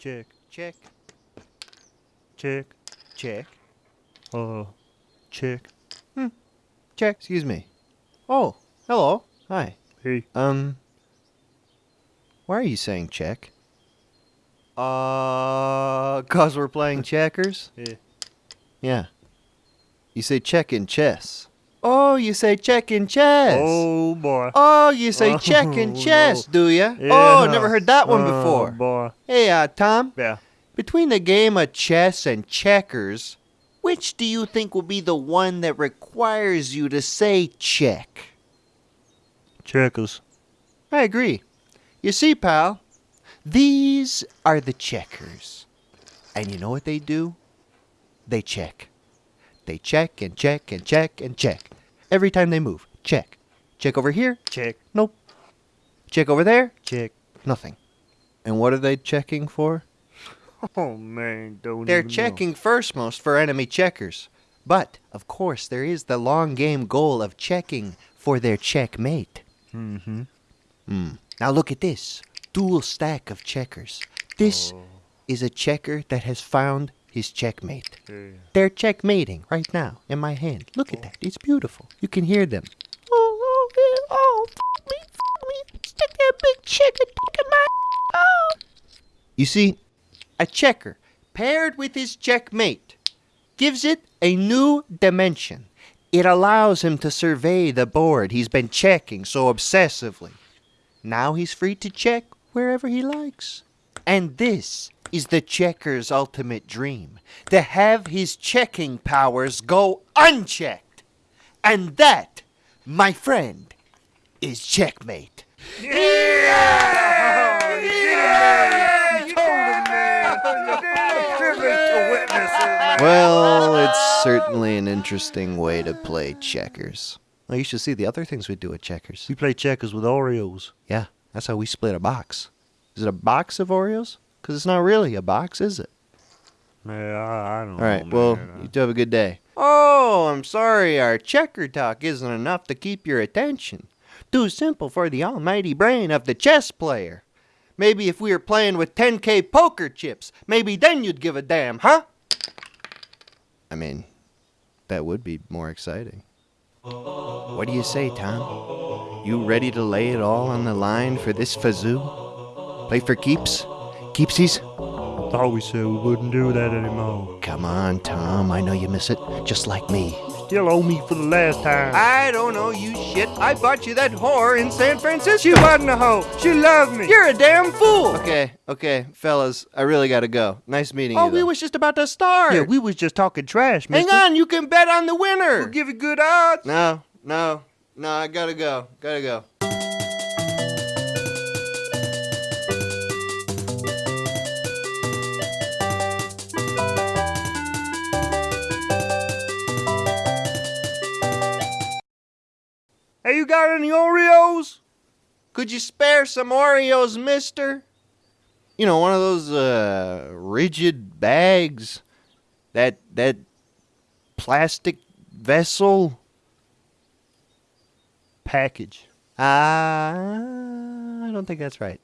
Check. Check. Check. Check. Uh, check. Hmm. Check. Excuse me. Oh, hello. Hi. Hey. Um, why are you saying check? Uh, cause we're playing checkers? Yeah. Yeah. You say check in chess. Oh, you say check in chess. Oh boy. Oh, you say check in Oh, chess, no. do ya? Yeah. Oh, never heard that one Oh, before. boy. Hey, uh, Tom, Yeah. between the game of chess and checkers, which do you think will be the one that requires you to say check? Checkers. I agree. You see, pal, these are the checkers. And you know what they do? They check. They check and check and check and check. Every time they move, check. Check over here? Check. Nope. Check over there? Check. Nothing. And what are they checking for? Oh man, don't. They're even know. checking first most for enemy checkers. But, of course, there is the long game goal of checking for their checkmate. Mm-hmm. Hmm. Now look at this. Dual stack of checkers. This Oh. is a checker that has found his checkmate. Yeah. They're checkmating right now in my hand. Look at that. It's beautiful. You can hear them. Oh, oh, yeah, oh, fuck me, fuck me. Stick that big checker dick in my. Oh. You see, a checker paired with his checkmate gives it a new dimension. It allows him to survey the board he's been checking so obsessively. Now he's free to check wherever he likes. And this is the checker's ultimate dream to have his checking powers go unchecked. And that, my friend, is checkmate. Well, it's certainly an interesting way to play checkers. Well, you should see the other things we do at checkers. We play checkers with Oreos. Yeah, that's how we split a box. Is it a box of Oreos? Because it's not really a box, is it? Yeah, I, I don't All right, know. well, man. you two have a good day. Oh, I'm sorry, our checker talk isn't enough to keep your attention. Too simple for the almighty brain of the chess player. Maybe if we were playing with 10k poker chips, maybe then you'd give a damn, huh? I mean, that would be more exciting. What do you say, Tom? You ready to lay it all on the line for this fazoo? Play for keeps? Keepsies? thought we said we wouldn't do that anymore. Come on, Tom. I know you miss it, just like me. Still owe me for the last time. I don't know you shit. I bought you that whore in San Francisco. she wasn't a hoe. She loved me. You're a damn fool. Okay, okay, fellas, I really gotta go. Nice meeting Oh, you. we though. was just about to start. yeah, we was just talking trash, man. Hang on, you can bet on the winner. We'll give you good odds. no, no, no. I gotta go. Gotta go. Hey, you got any Oreos? Could you spare some Oreos, mister? You know, one of those uh, rigid bags. That that plastic vessel. Package. Uh, I don't think that's right.